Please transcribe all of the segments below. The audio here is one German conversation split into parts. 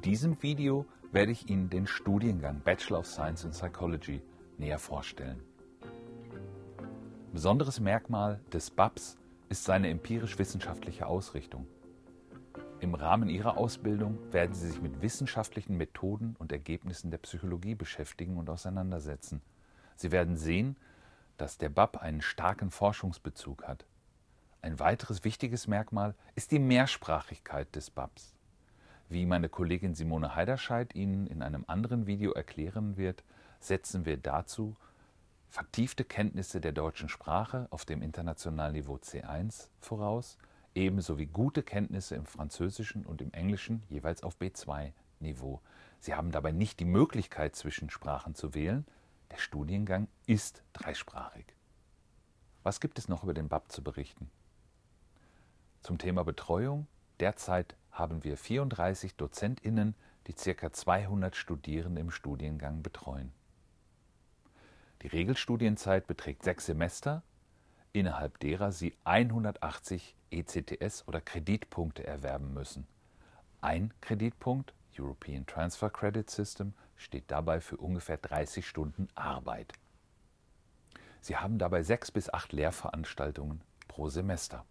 In diesem Video werde ich Ihnen den Studiengang Bachelor of Science in Psychology näher vorstellen. Besonderes Merkmal des BAPS ist seine empirisch-wissenschaftliche Ausrichtung. Im Rahmen Ihrer Ausbildung werden Sie sich mit wissenschaftlichen Methoden und Ergebnissen der Psychologie beschäftigen und auseinandersetzen. Sie werden sehen, dass der BAP einen starken Forschungsbezug hat. Ein weiteres wichtiges Merkmal ist die Mehrsprachigkeit des BAPs. Wie meine Kollegin Simone Heiderscheid Ihnen in einem anderen Video erklären wird, setzen wir dazu vertiefte Kenntnisse der deutschen Sprache auf dem internationalen Niveau C1 voraus, ebenso wie gute Kenntnisse im Französischen und im Englischen jeweils auf B2-Niveau. Sie haben dabei nicht die Möglichkeit, zwischen Sprachen zu wählen. Der Studiengang ist dreisprachig. Was gibt es noch über den BAP zu berichten? Zum Thema Betreuung. Derzeit haben wir 34 DozentInnen, die ca. 200 Studierende im Studiengang betreuen. Die Regelstudienzeit beträgt sechs Semester, innerhalb derer Sie 180 ECTS oder Kreditpunkte erwerben müssen. Ein Kreditpunkt, European Transfer Credit System, steht dabei für ungefähr 30 Stunden Arbeit. Sie haben dabei sechs bis acht Lehrveranstaltungen pro Semester.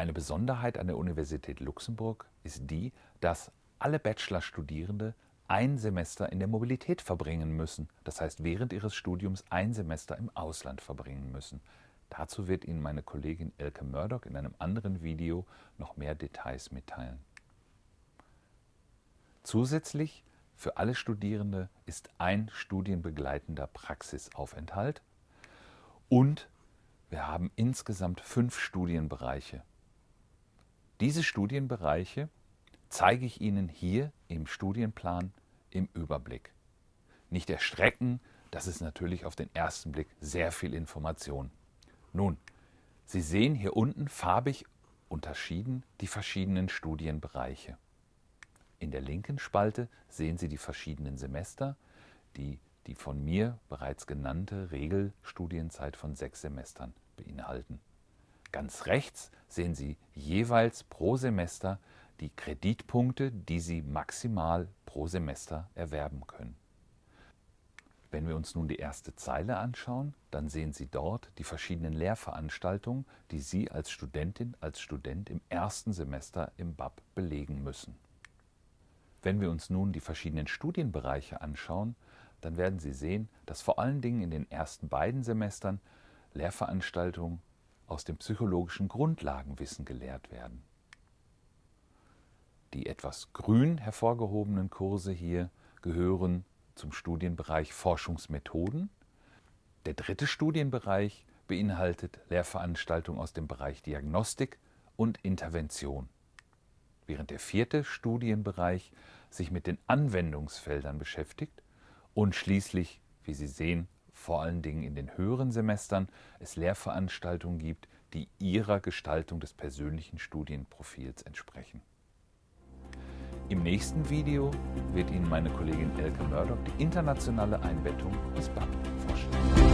Eine Besonderheit an der Universität Luxemburg ist die, dass alle Bachelorstudierende ein Semester in der Mobilität verbringen müssen, das heißt während ihres Studiums ein Semester im Ausland verbringen müssen. Dazu wird Ihnen meine Kollegin Elke Murdoch in einem anderen Video noch mehr Details mitteilen. Zusätzlich für alle Studierende ist ein studienbegleitender Praxisaufenthalt und wir haben insgesamt fünf Studienbereiche. Diese Studienbereiche zeige ich Ihnen hier im Studienplan im Überblick. Nicht erstrecken, das ist natürlich auf den ersten Blick sehr viel Information. Nun, Sie sehen hier unten farbig unterschieden die verschiedenen Studienbereiche. In der linken Spalte sehen Sie die verschiedenen Semester, die die von mir bereits genannte Regelstudienzeit von sechs Semestern beinhalten. Ganz rechts sehen Sie jeweils pro Semester die Kreditpunkte, die Sie maximal pro Semester erwerben können. Wenn wir uns nun die erste Zeile anschauen, dann sehen Sie dort die verschiedenen Lehrveranstaltungen, die Sie als Studentin, als Student im ersten Semester im BAP belegen müssen. Wenn wir uns nun die verschiedenen Studienbereiche anschauen, dann werden Sie sehen, dass vor allen Dingen in den ersten beiden Semestern Lehrveranstaltungen aus dem psychologischen Grundlagenwissen gelehrt werden. Die etwas grün hervorgehobenen Kurse hier gehören zum Studienbereich Forschungsmethoden. Der dritte Studienbereich beinhaltet Lehrveranstaltungen aus dem Bereich Diagnostik und Intervention. Während der vierte Studienbereich sich mit den Anwendungsfeldern beschäftigt und schließlich, wie Sie sehen, vor allen Dingen in den höheren Semestern es Lehrveranstaltungen gibt, die ihrer Gestaltung des persönlichen Studienprofils entsprechen. Im nächsten Video wird Ihnen meine Kollegin Elke Murdoch die internationale Einbettung des BAP vorstellen.